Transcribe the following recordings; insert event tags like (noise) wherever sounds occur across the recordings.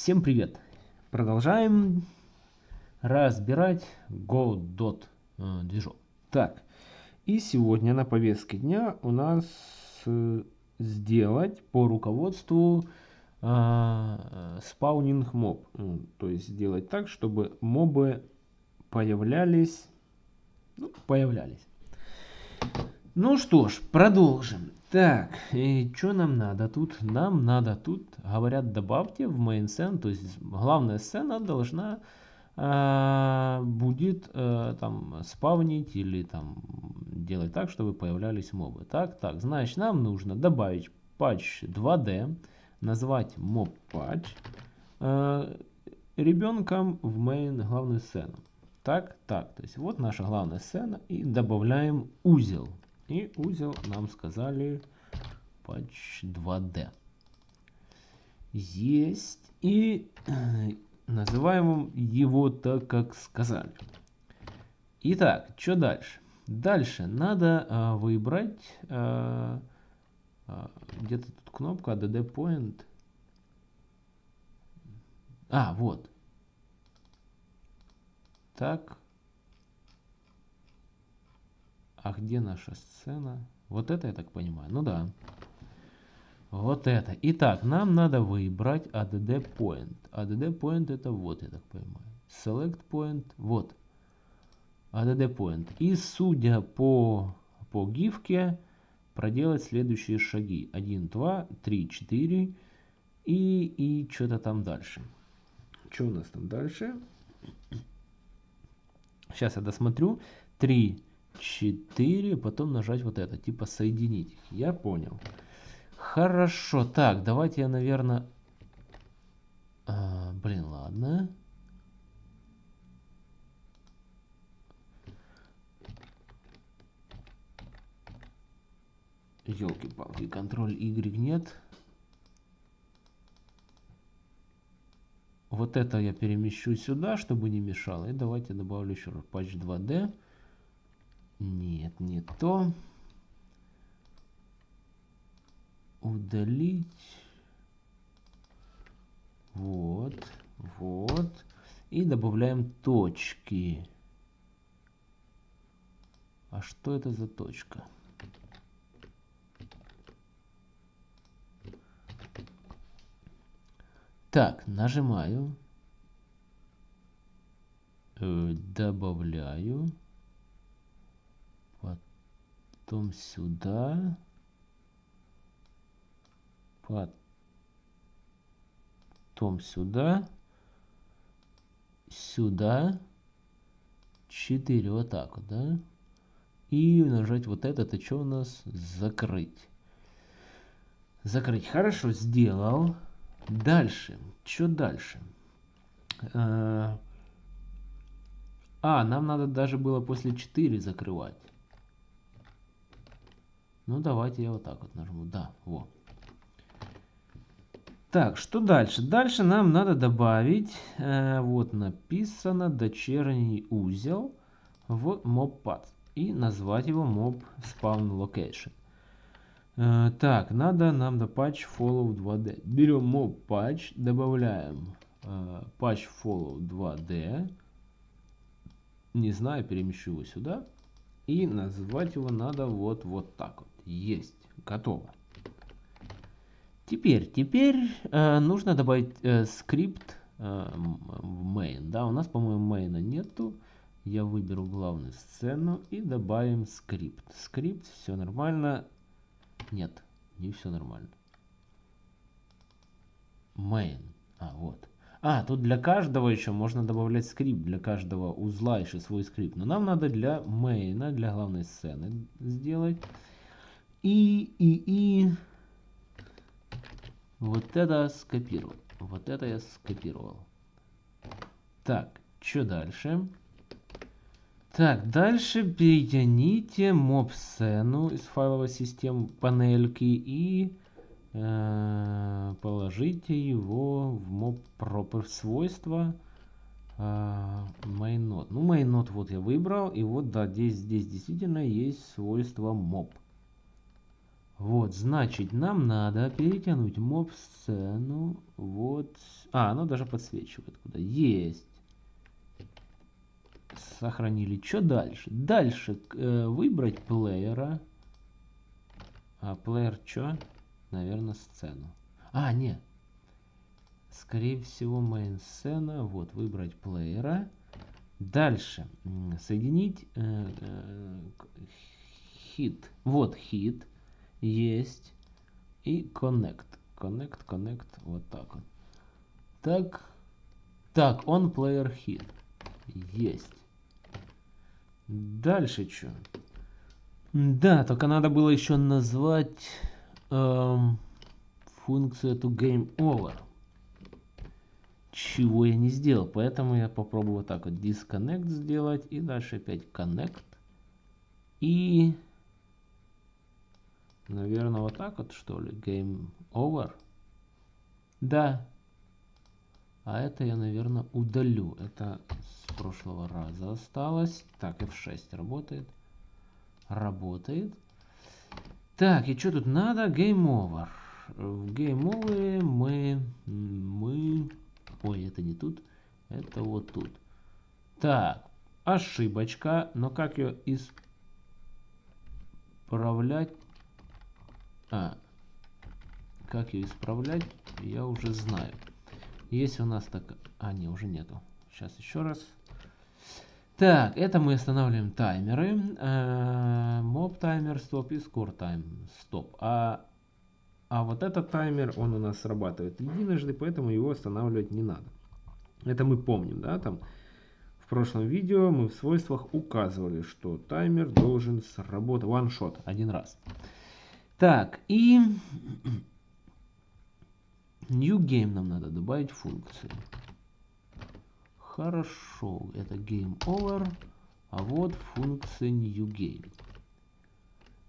Всем привет! Продолжаем разбирать Godot э, движок. Так, и сегодня на повестке дня у нас э, сделать по руководству э, спаунинг моб. Ну, то есть сделать так, чтобы мобы появлялись, ну, появлялись. Ну что ж, продолжим. Так, и что нам надо тут? Нам надо тут, говорят, добавьте в main scene, то есть главная сцена должна э, будет э, там спавнить или там делать так, чтобы появлялись мобы. Так, так, значит нам нужно добавить патч 2D, назвать mob patch э, ребенком в main главную сцену. Так, так, то есть вот наша главная сцена и добавляем узел. И узел нам сказали patch 2D. Есть. И э, называем его так, как сказали. Итак, что дальше? Дальше надо э, выбрать э, э, где-то тут кнопка add point. А, вот. Так. А где наша сцена? Вот это я так понимаю. Ну да. Вот это. Итак, нам надо выбрать add point. add point это вот, я так понимаю. Select point. Вот. add point. И судя по, по гифке, проделать следующие шаги. 1, 2, 3, 4 и, и что-то там дальше. Что у нас там дальше? Сейчас я досмотрю. 3, 4, потом нажать вот это, типа соединить. Я понял. Хорошо, так, давайте я, наверное... А, блин, ладно. Елки-палки, контроль Y нет. Вот это я перемещу сюда, чтобы не мешало. И давайте добавлю еще раз патч 2D. Нет, не то. Удалить. Вот, вот. И добавляем точки. А что это за точка? Так, нажимаю. Э, добавляю потом сюда, потом сюда, сюда, 4, вот так вот, да? И нажать вот это, это что у нас? Закрыть. Закрыть. Хорошо, сделал. Дальше. Что дальше? Э, а, нам надо даже было после 4 закрывать. Ну, давайте я вот так вот нажму. Да, вот. Так, что дальше? Дальше нам надо добавить, э, вот написано, дочерний узел в mobpath и назвать его mob spawn location. Э, так, надо нам до path follow 2d. Берем mob path, добавляем э, path follow 2d. Не знаю, перемещу его сюда. И назвать его надо вот, вот так вот. Есть. Готово. Теперь, теперь э, нужно добавить э, скрипт э, в main. Да, у нас, по-моему, main а нету. Я выберу главную сцену и добавим скрипт. Скрипт, все нормально. Нет, не все нормально. Main. А, вот. А, тут для каждого еще можно добавлять скрипт, для каждого узла еще свой скрипт. Но нам надо для мейна, для главной сцены сделать. И, и, и вот это скопировал. Вот это я скопировал. Так, что дальше? Так, дальше перетяните моб-сцену из файловой системы панельки и э, положите его в mob proper свойства э, mainNode. Ну, mainNode вот я выбрал, и вот да, здесь, здесь действительно есть свойство mob. Вот, значит, нам надо перетянуть моб-сцену вот А, оно даже подсвечивает куда. Есть. Сохранили. Что дальше? Дальше э, выбрать плеера. А плеер что? Наверное, сцену. А, нет. Скорее всего, main сцена. Вот, выбрать плеера. Дальше. Соединить э, э. Вот хит. Есть. И connect. Connect, connect. Вот так вот. Так. Так, он player hit. Есть. Дальше что? Да, только надо было еще назвать эм, функцию эту game over. Чего я не сделал. Поэтому я попробую вот так вот disconnect сделать. И дальше опять connect. И, наверное, вот так вот что ли. Game over. Да. А это я, наверное, удалю. Это с прошлого раза осталось. Так, F6 работает работает. Так, и что тут надо? Game over. В Game over мы, мы... Ой, это не тут. Это вот тут. Так, ошибочка. Но как ее исправлять? А, как ее исправлять, я уже знаю. Есть у нас так... А, не, уже нету. Сейчас еще раз. Так, это мы останавливаем таймеры. Mob таймер стоп и score time стоп. А, а вот этот таймер, он у нас срабатывает единожды, поэтому его останавливать не надо. Это мы помним, да, там в прошлом видео мы в свойствах указывали, что таймер должен сработать one shot, один раз. Так, и new game нам надо добавить функцию. Хорошо, это game over. А вот функция new game.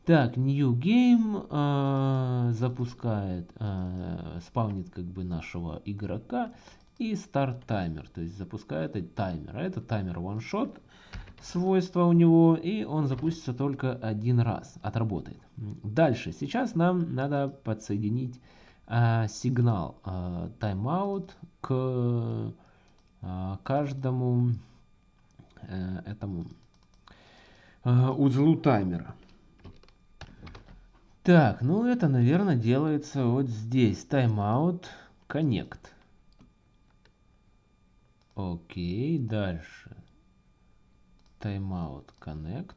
Так, new game э, запускает, э, спавнит как бы нашего игрока и start таймер, то есть запускает этот таймер. А это таймер one shot свойство у него, и он запустится только один раз, отработает. Дальше, сейчас нам надо подсоединить э, сигнал э, timeout к а, каждому э, этому э, узлу таймера. Так, ну это, наверное, делается вот здесь. Timeout Connect. Окей, дальше. Timeout Connect.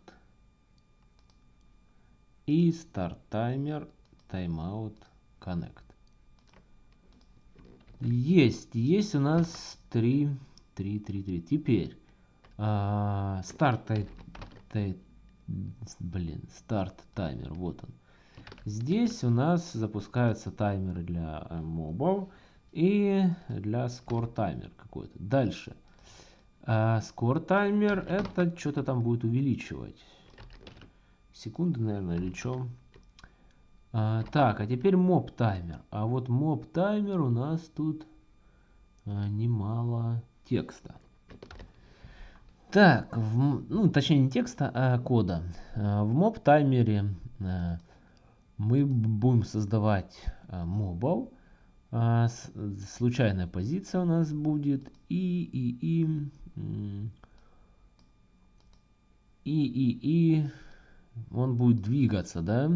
И Start Timer Timeout Connect. Есть, есть у нас 3, 3, 3, 3. Теперь а, старт, тай, тай, блин, старт таймер, вот он. Здесь у нас запускаются таймеры для мобов и для скор таймер какой-то. Дальше. А, скор таймер это что-то там будет увеличивать. Секунды, наверное, или что? А, так, а теперь моб таймер. А вот моб таймер у нас тут а, немало текста. Так, в, ну точнее не текста, а кода. А, в моб таймере а, мы будем создавать а, мобов. А, с, случайная позиция у нас будет и и и и и и он будет двигаться, да?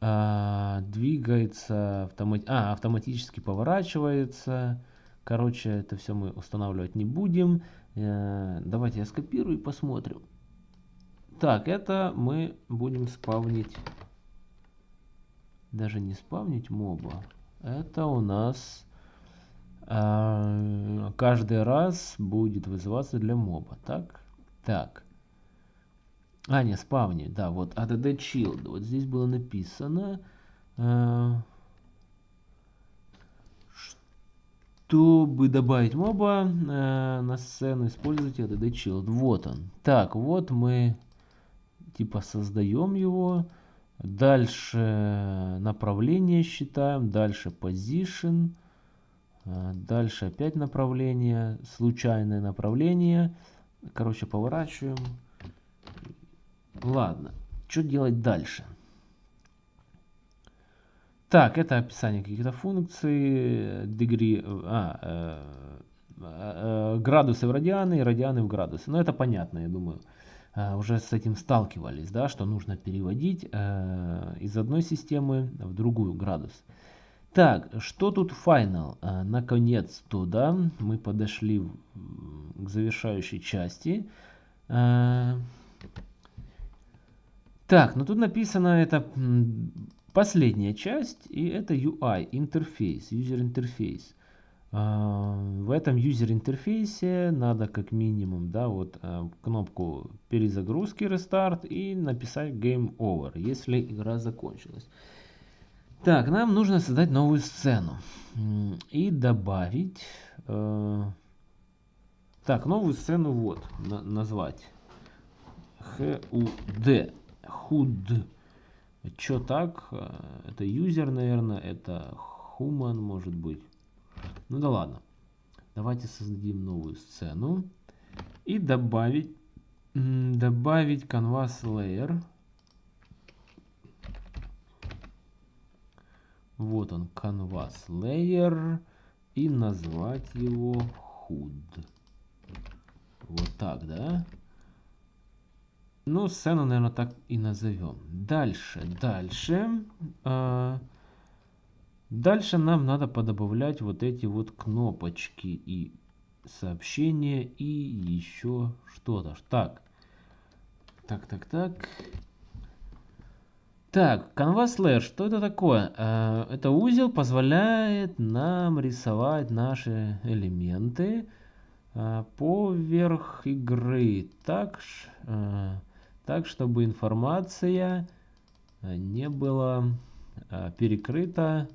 а, двигается, автомат... а, автоматически поворачивается. Короче, это все мы устанавливать не будем. Э, давайте я скопирую и посмотрим. Так, это мы будем спавнить, даже не спавнить моба. Это у нас каждый раз будет вызываться для моба. Так, так. А, не, спавни, да, вот add shield. Вот здесь было написано, э, чтобы добавить моба э, на сцену, используйте add shield. Вот он. Так, вот мы типа создаем его. Дальше направление считаем, дальше position, дальше опять направление, случайное направление. Короче, поворачиваем. Ладно, что делать дальше? Так, это описание каких-то функций, degree, а, э, э, градусы в радианы и радианы в градусы. Но это понятно, я думаю. Э, уже с этим сталкивались, да, что нужно переводить э, из одной системы в другую градус. Так, что тут final? Э, наконец-то, да, мы подошли к завершающей части. Э, так, ну тут написано это последняя часть, и это UI, интерфейс, user интерфейс. А, в этом user интерфейсе надо как минимум, да, вот а, кнопку перезагрузки рестарт и написать game over, если игра закончилась. Так, нам нужно создать новую сцену и добавить, э, так, новую сцену вот, на, назвать HUD, HUD, что так? Э, это юзер, наверное, это human, может быть. Ну да ладно. Давайте создадим новую сцену. И добавить, добавить canvas layer. Вот он, canvas layer. И назвать его HUD. Вот так, да? Ну, сцену, наверное, так и назовем. Дальше, дальше. Э, дальше нам надо подобавлять вот эти вот кнопочки и сообщения и еще что-то. Так, так, так, так. Так, Canvas Layer, что это такое? Э, это узел позволяет нам рисовать наши элементы э, поверх игры. Так, э, так чтобы информация не была перекрыта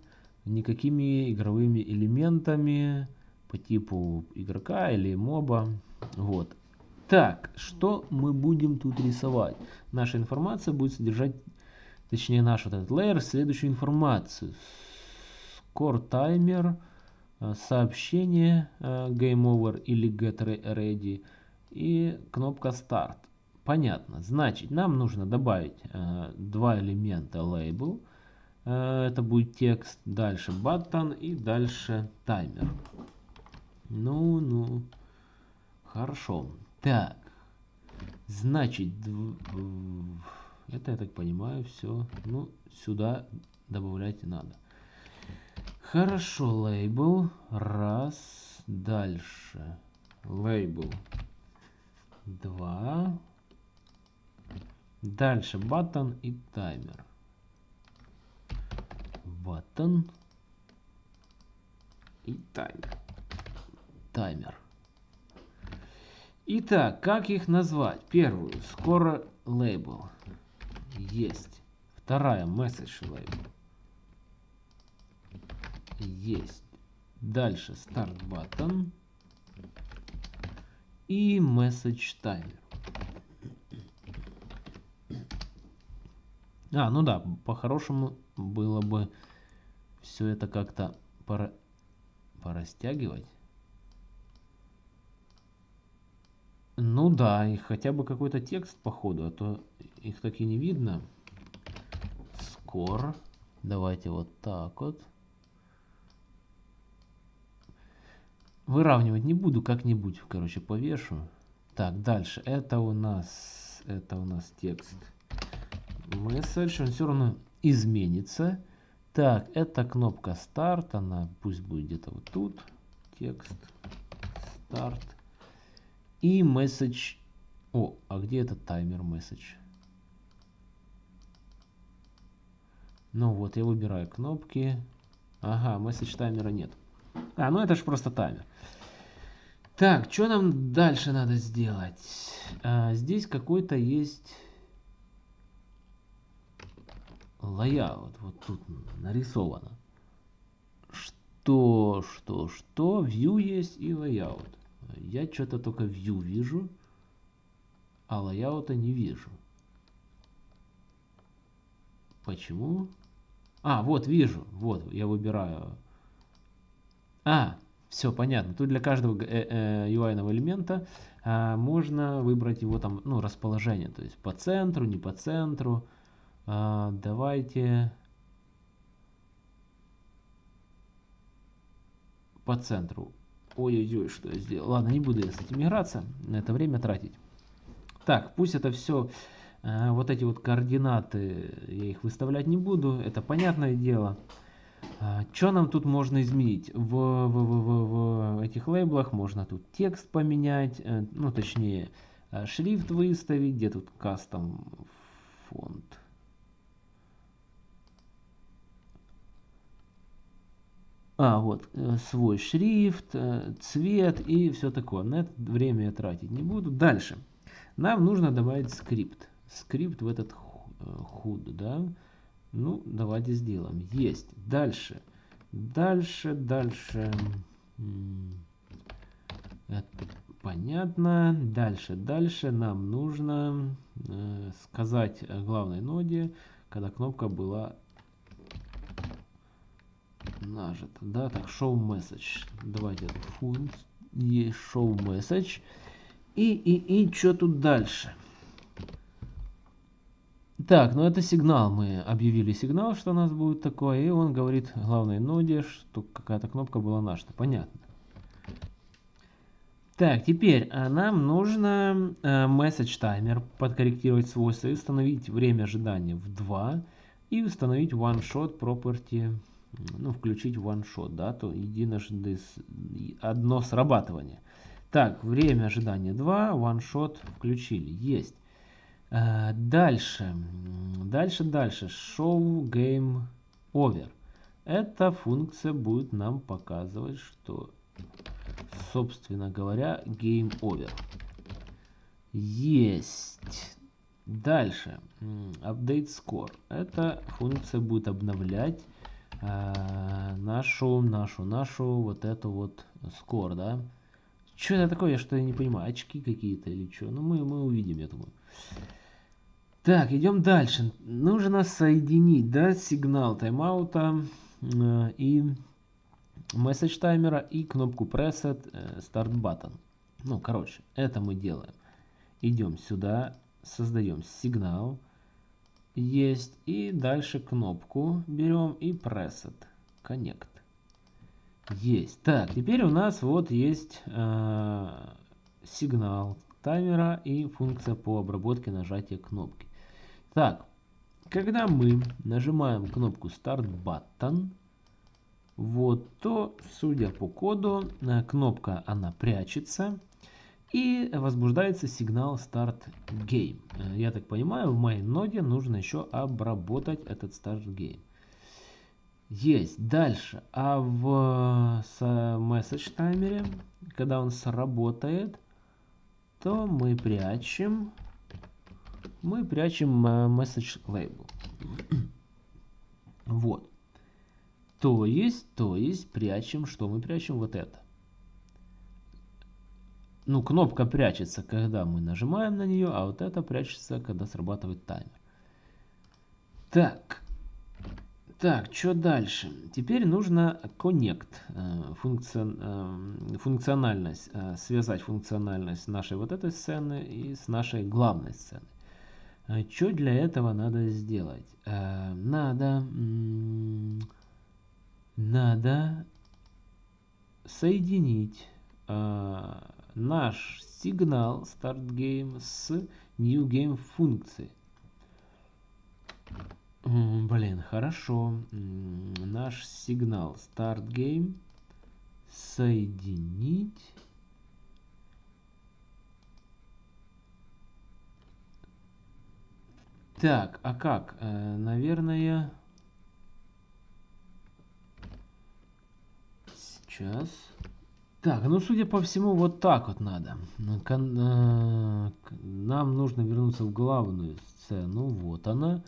никакими игровыми элементами по типу игрока или моба. Вот. Так, что мы будем тут рисовать? Наша информация будет содержать, точнее наш вот этот layer, следующую информацию. Score timer, э, сообщение game over или get ready и кнопка start. Понятно. Значит, нам нужно добавить э, два элемента label. Э, это будет текст, дальше button и дальше таймер. Ну, ну. Хорошо. Так. Значит, это, я так понимаю, все. Ну, сюда добавлять надо. Хорошо, лейбл. Раз. Дальше. Лейбл. Два. Дальше button и таймер. Button и таймер. Таймер. Итак, как их назвать? Первую, скоро label. Есть. Вторая, message label. Есть. Дальше start button и message timer. А, ну да, по-хорошему было бы все это как-то пора... порастягивать. Ну да, и хотя бы какой-то текст походу, а то их так и не видно. Скоро. Давайте вот так вот. Выравнивать не буду, как-нибудь, короче, повешу. Так, дальше. Это у нас, это у нас текст message, он все равно изменится. Так, это кнопка старт, она пусть будет где-то вот тут. Текст, старт. И message. О, а где этот таймер message? Ну вот, я выбираю кнопки. Ага, message таймера нет. А, ну это же просто таймер. Так, что нам дальше надо сделать? А, здесь какой-то есть layout, вот тут нарисовано. Что, что, что, view есть и layout. Я что-то только view вижу, а layout не вижу. Почему? А, вот, вижу. Вот, я выбираю. А, все понятно. Тут для каждого э, э, UI элемента а, можно выбрать его там, ну, расположение. То есть по центру, не по центру. А, давайте... По центру. Ой-ой-ой, что я сделал. Ладно, не буду я с этим играться. На это время тратить. Так, пусть это все вот эти вот координаты, я их выставлять не буду, это понятное дело. А, что нам тут можно изменить? В, в, в, в, в этих лейблах можно тут текст поменять, э, ну точнее э, шрифт выставить, где тут custom font. А, вот, э, свой шрифт, цвет и все такое. На это время я тратить не буду. Дальше. Нам нужно добавить скрипт. Скрипт в этот HUD, да. Ну, давайте сделаем. Есть. Дальше. Дальше, дальше. Это понятно. Дальше, дальше нам нужно э, сказать главной ноде, когда кнопка была нажата. Да, так, show message. Давайте функцию. Show message. И, и, и что тут дальше? Так, ну это сигнал. Мы объявили сигнал, что у нас будет такое. И он говорит главной ноде, что какая-то кнопка была наша. Понятно. Так, теперь а нам нужно э, message timer подкорректировать свойства и установить время ожидания в 2 и установить one shot property, ну включить one shot, да, то единожды одно срабатывание. Так, время ожидания 2, one shot включили, есть. Э, дальше, дальше, дальше. Show Game Over. Эта функция будет нам показывать, что, собственно говоря, Game Over. Есть. Дальше. Update Score. Эта функция будет обновлять э, нашу, нашу, нашу вот эту вот score, да. Что это такое, я не понимаю, очки какие-то или что? Ну, мы, мы увидим, я думаю. Так, идем дальше. Нужно соединить да, сигнал тайм-аута э, и message таймера и кнопку preset э, start button. Ну, короче, это мы делаем. Идем сюда, создаем сигнал. Есть. И дальше кнопку берем и preset connect. Есть. Так, теперь у нас вот есть э, сигнал таймера и функция по обработке нажатия кнопки. Так, когда мы нажимаем кнопку Start Button, вот, то, судя по коду, э, кнопка она прячется и возбуждается сигнал Start Game. Э, я так понимаю, в моей ноде нужно еще обработать этот Start Game. Есть. Дальше. А в message таймере, когда он сработает, то мы прячем мы прячем э, message label. (clears throat) вот. То есть, то есть, прячем, что мы прячем? Вот это. Ну, кнопка прячется, когда мы нажимаем на нее, а вот это прячется, когда срабатывает таймер. Так. Так, что дальше? Теперь нужно connect, э, э, функциональность, связать функциональность нашей вот этой сцены и с нашей главной сценой. А что для этого надо сделать? Э, надо, надо соединить э, наш сигнал start game с new game функцией. Блин, хорошо. Наш сигнал start game соединить Так, а как? Э, наверное... Сейчас. Так, ну, судя по всему, вот так вот надо. Ну, э, нам нужно вернуться в главную сцену. Вот она.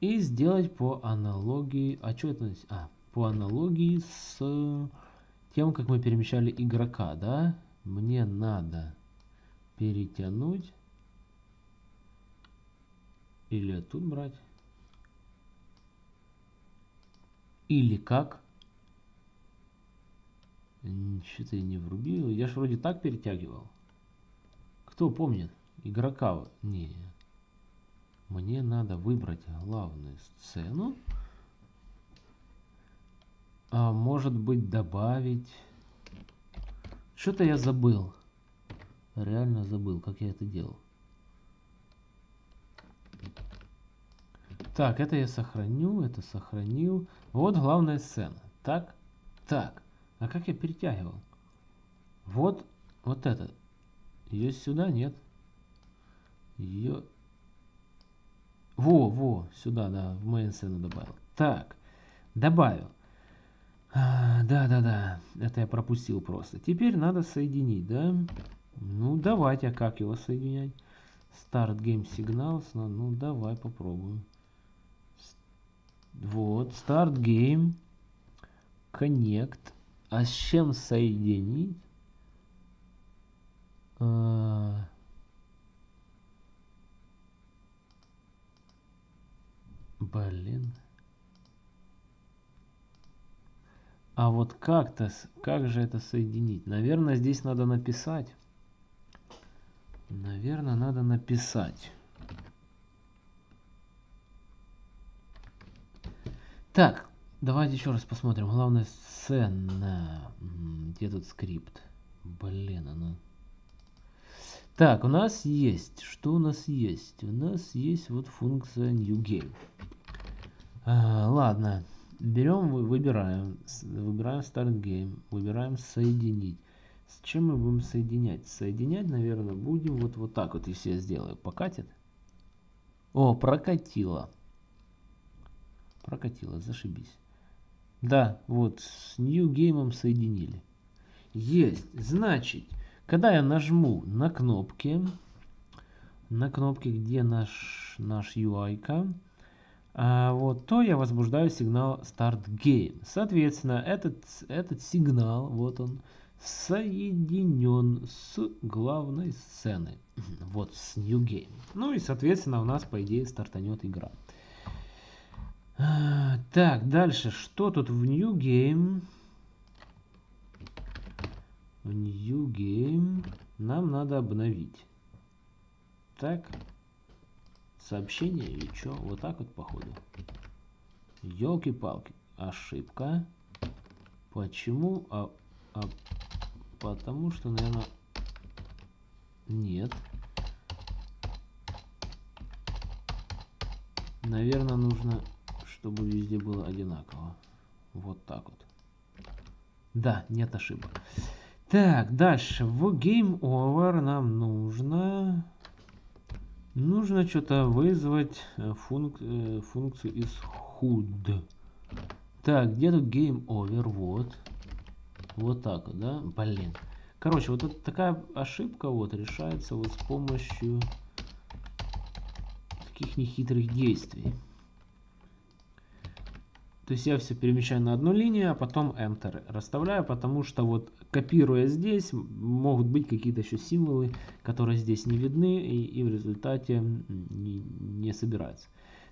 И сделать по аналогии... А что это? А, по аналогии с тем, как мы перемещали игрока, да? Мне надо перетянуть или тут брать? Или как? Что-то я не врубил. Я ж вроде так перетягивал. Кто помнит? Игрока. Не. Мне надо выбрать главную сцену. А может быть добавить Что-то я забыл. Реально забыл, как я это делал. Так, это я сохраню, это сохранил. Вот главная сцена. Так, так. А как я перетягивал? Вот, вот это. Ее сюда нет. Ее... Во, во, сюда, да, в мою сцену добавил. Так, добавил. А, да, да, да, это я пропустил просто. Теперь надо соединить, да? Ну, давайте, а как его соединять? Start Game Signals, ну, ну давай попробуем. Вот, Start Game, Connect. А с чем соединить? А... Блин. А вот как-то, как же это соединить? Наверное, здесь надо написать. Наверное, надо написать. Так, давайте еще раз посмотрим. Главная сцена. Где тут скрипт? Блин, она... Так, у нас есть. Что у нас есть? У нас есть вот функция New Game. А, ладно. Берем, выбираем. Выбираем Start Game. Выбираем Соединить. С чем мы будем соединять? Соединять, наверное, будем вот, вот так вот, если я сделаю. Покатит? О, прокатило. Прокатило, зашибись. Да, вот, с Game соединили. Есть. Значит, когда я нажму на кнопки, на кнопке, где наш, наш UI, -ка, а, вот, то я возбуждаю сигнал Start Game. Соответственно, этот, этот сигнал, вот он, соединен с главной сценой. (clears throat) Вот, с New Game. Ну и, соответственно, у нас, по идее, стартанет игра. (gasps) Так, дальше. Что тут в New Game? New Game. Нам надо обновить. Так. Сообщение и что? Вот так вот походу. Елки-палки. Ошибка. Почему? А, а, потому что, наверное... Нет. Наверное, нужно, чтобы везде было одинаково. Вот так вот. Да, нет ошибок. Так, дальше. В Game Over нам нужно... Нужно что-то вызвать э, функ... Э, функцию из HUD. Так, где тут Game Over? Вот. Вот так вот, да? Блин. Короче, вот это такая ошибка вот решается вот с помощью таких нехитрых действий. То есть я все перемещаю на одну линию, а потом Enter расставляю, потому что вот копируя здесь, могут быть какие-то еще символы, которые здесь не видны и, и в результате не, не собираются.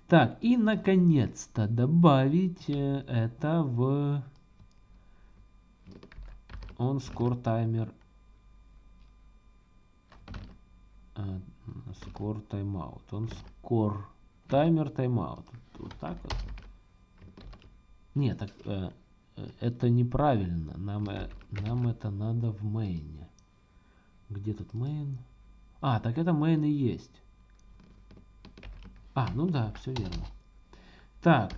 Так, и наконец-то добавить э, это в on score timer score timeout on score timer timeout вот так вот нет, так, э, э, это неправильно. Нам, э, нам это надо в мейне. Где тут main? А, так это main и есть. А, ну да, все верно. Так,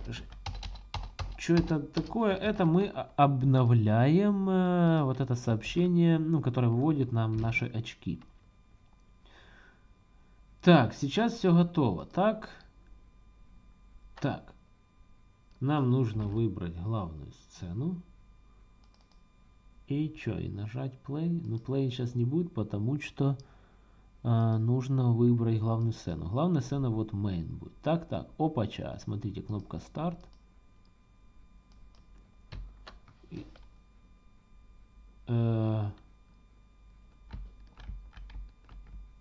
что это такое? Это мы обновляем э, вот это сообщение, ну, которое выводит нам наши очки. Так, сейчас все готово. Так. Так. Нам нужно выбрать главную сцену. И что, и нажать play? Ну, play сейчас не будет, потому что а, нужно выбрать главную сцену. Главная сцена вот main будет. Так, так, опача, смотрите, кнопка старт. Э,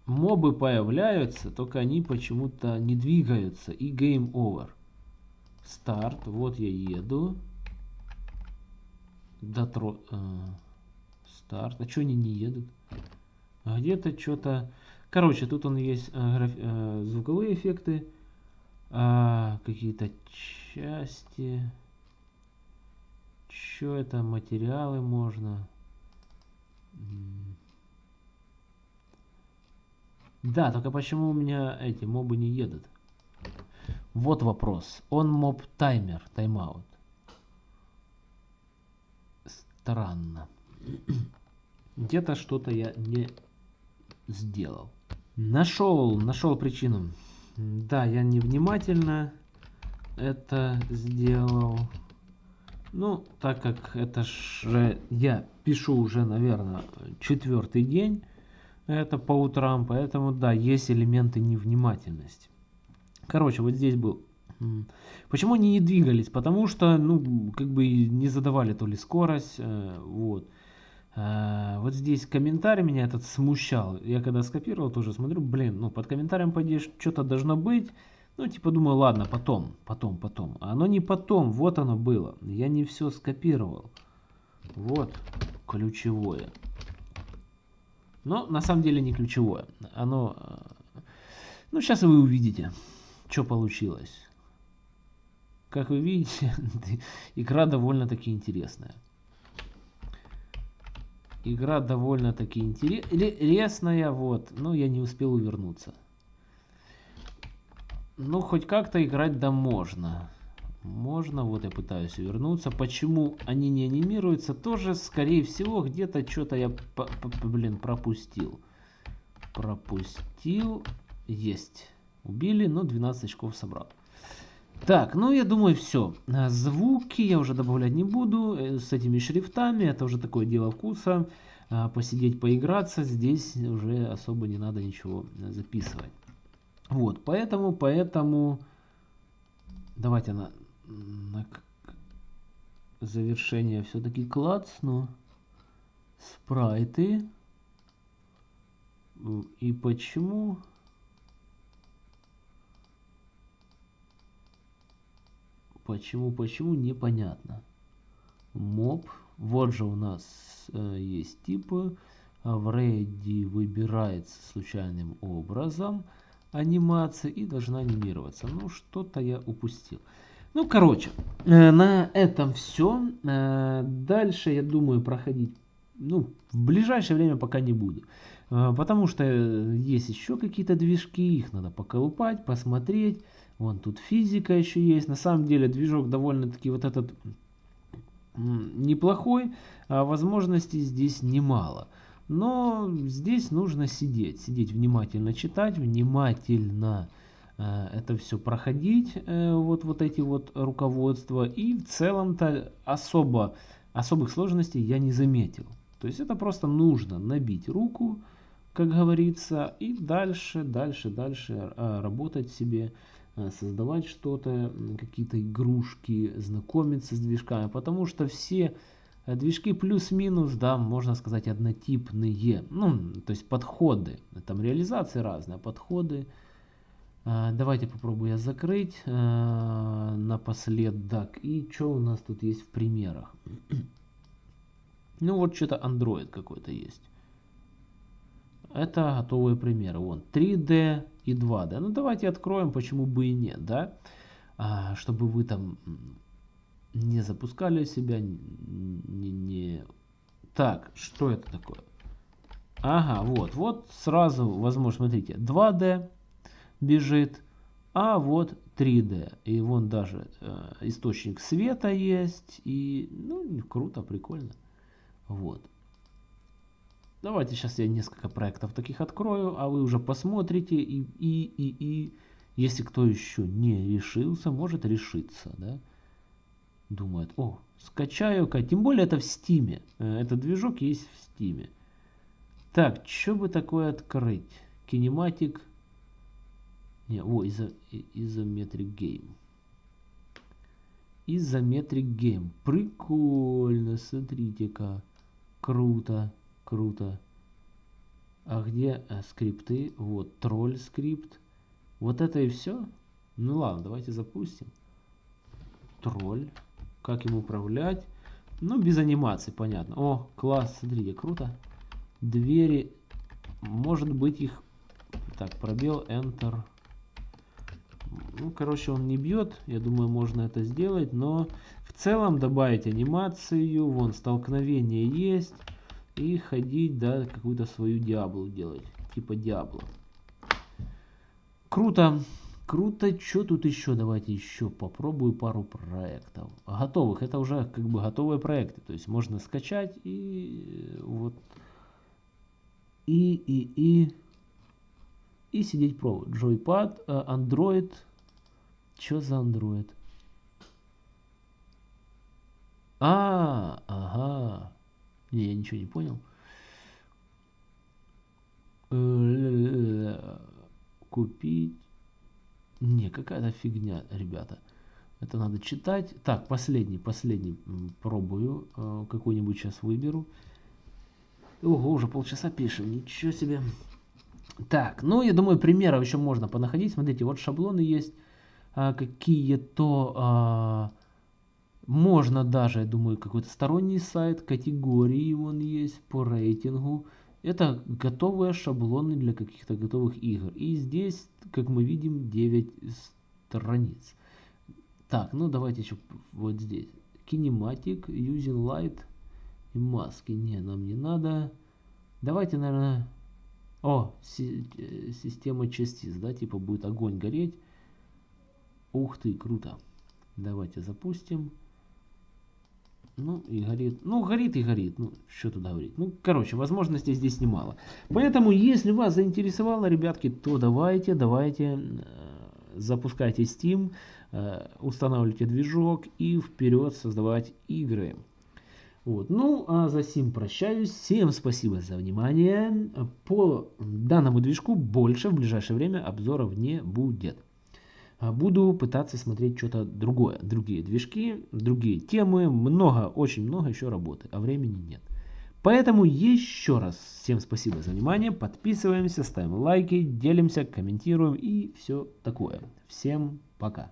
мобы появляются, только они почему-то не двигаются. И game over. Старт. Вот я еду. Дотро... Э, старт. А что они не едут? Где-то что-то... Короче, тут он есть э, граф... э, звуковые эффекты. А, Какие-то части. Что это? Материалы можно. Да, только почему у меня эти мобы не едут? Вот вопрос. Он моб таймер, тайм-аут. Странно. Где-то что-то я не сделал. Нашел, нашел причину. Да, я невнимательно это сделал. Ну, так как это же я пишу уже, наверное, четвертый день, это по утрам, поэтому, да, есть элементы невнимательности. Короче, вот здесь был... Почему они не двигались? Потому что, ну, как бы не задавали то ли скорость, э, вот. А, вот здесь комментарий меня этот смущал. Я когда скопировал, тоже смотрю, блин, ну, под комментарием, по что-то должно быть. Ну, типа, думаю, ладно, потом, потом, потом. А оно не потом, вот оно было. Я не все скопировал. Вот, ключевое. Но на самом деле не ключевое. Оно... Э, ну, сейчас вы увидите, что получилось. Как вы видите, (laughs) игра довольно-таки интересная. Игра довольно-таки интересная, вот. Но я не успел увернуться. Ну, хоть как-то играть да можно. Можно, вот я пытаюсь увернуться. Почему они не анимируются, тоже, скорее всего, где-то что-то я, блин, пропустил. Пропустил. Есть. Убили, но 12 очков собрал. Так, ну я думаю все. Звуки я уже добавлять не буду. Э, с этими шрифтами, это уже такое дело вкуса. А, посидеть, поиграться, здесь уже особо не надо ничего записывать. Вот, поэтому, поэтому... Давайте на на завершение все-таки клацну спрайты. И почему? Почему, почему, непонятно. Моб. Вот же у нас э, есть типы. В ready выбирается случайным образом анимация и должна анимироваться. Ну, что-то я упустил. Ну, короче, э, на этом все. Э, дальше, я думаю, проходить ну, в ближайшее время пока не буду. Э, потому что есть еще какие-то движки, их надо поколупать, посмотреть. Вон тут физика еще есть. На самом деле движок довольно-таки вот этот неплохой, а возможностей здесь немало. Но здесь нужно сидеть, сидеть внимательно читать, внимательно Э, это все проходить, э, вот, вот эти вот руководства. И в целом-то особо, особых сложностей я не заметил. То есть это просто нужно набить руку, как говорится, и дальше, дальше, дальше э, работать себе, создавать что-то, какие-то игрушки, знакомиться с движками. Потому что все движки плюс-минус, да, можно сказать, однотипные. Ну, то есть подходы. Там реализации разные, подходы а, давайте попробую я закрыть напоследок. И что у нас тут есть в примерах? (clears throat) ну вот что-то Android какой-то есть. Это готовые примеры. Вон 3D и 2D. Ну давайте откроем, почему бы и нет, да? А, чтобы вы там не запускали себя, не, не... Так, что это такое? Ага, вот, вот сразу, возможно, смотрите, 2D, бежит, а вот 3D. И вон даже э, источник света есть. И, ну, круто, прикольно. Вот. Давайте сейчас я несколько проектов таких открою, а вы уже посмотрите. И, и, и, и если кто еще не решился, может решиться, да? Думает, о, скачаю-ка. Тем более это в стиме. Э, этот движок есть в стиме. Так, что бы такое открыть? Kinematic не, о, изо, isometric game. Isometric game. Прикольно, смотрите-ка. Круто, круто. А где а, скрипты? Вот, troll скрипт. Вот это и все? Ну ладно, давайте запустим. Тролль. Как им управлять? Ну, без анимации, понятно. О, класс, смотрите, круто. Двери. Может быть их... Так, пробел, Enter. Ну, короче, он не бьет. Я думаю, можно это сделать. Но в целом добавить анимацию. Вон, столкновение есть. И ходить, да, какую-то свою диаблу делать. Типа диабло. круто. Круто. Что тут еще? Давайте еще попробую пару проектов. Готовых. Это уже как бы готовые проекты. То есть можно скачать и вот и и и и сидеть пробовать. Joypad, э, Android. Что за Android? А, ага. Не, я ничего не понял. Э, купить. Не, какая-то фигня, ребята. Это надо читать. Так, последний, последний пробую. Э, какой-нибудь сейчас выберу. Ого, уже полчаса пишем. Ничего себе. Так, ну я думаю, примеров еще можно понаходить. Смотрите, вот шаблоны есть а, какие-то. Можно даже, я думаю, какой-то сторонний сайт, категории он есть по рейтингу. Это готовые шаблоны для каких-то готовых игр. И здесь, как мы видим, 9 страниц. Так, ну давайте еще вот здесь. Kinematic, Using Light и маски. Не, нам не надо. Давайте, наверное... О, си э, система частиц, да, типа будет огонь гореть. Ух ты, круто. Давайте запустим. Ну, и горит. Ну, горит и горит. Ну, что тут говорить. Ну, короче, возможностей здесь немало. Поэтому, если вас заинтересовало, ребятки, то давайте, давайте, э, запускайте Steam, э, устанавливайте движок и вперед создавать игры. Вот. Ну, а за сим прощаюсь. Всем спасибо за внимание. По данному движку больше в ближайшее время обзоров не будет. А буду пытаться смотреть что-то другое, другие движки, другие темы, много, очень много еще работы, а времени нет. Поэтому еще раз всем спасибо за внимание, подписываемся, ставим лайки, делимся, комментируем и все такое. Всем пока.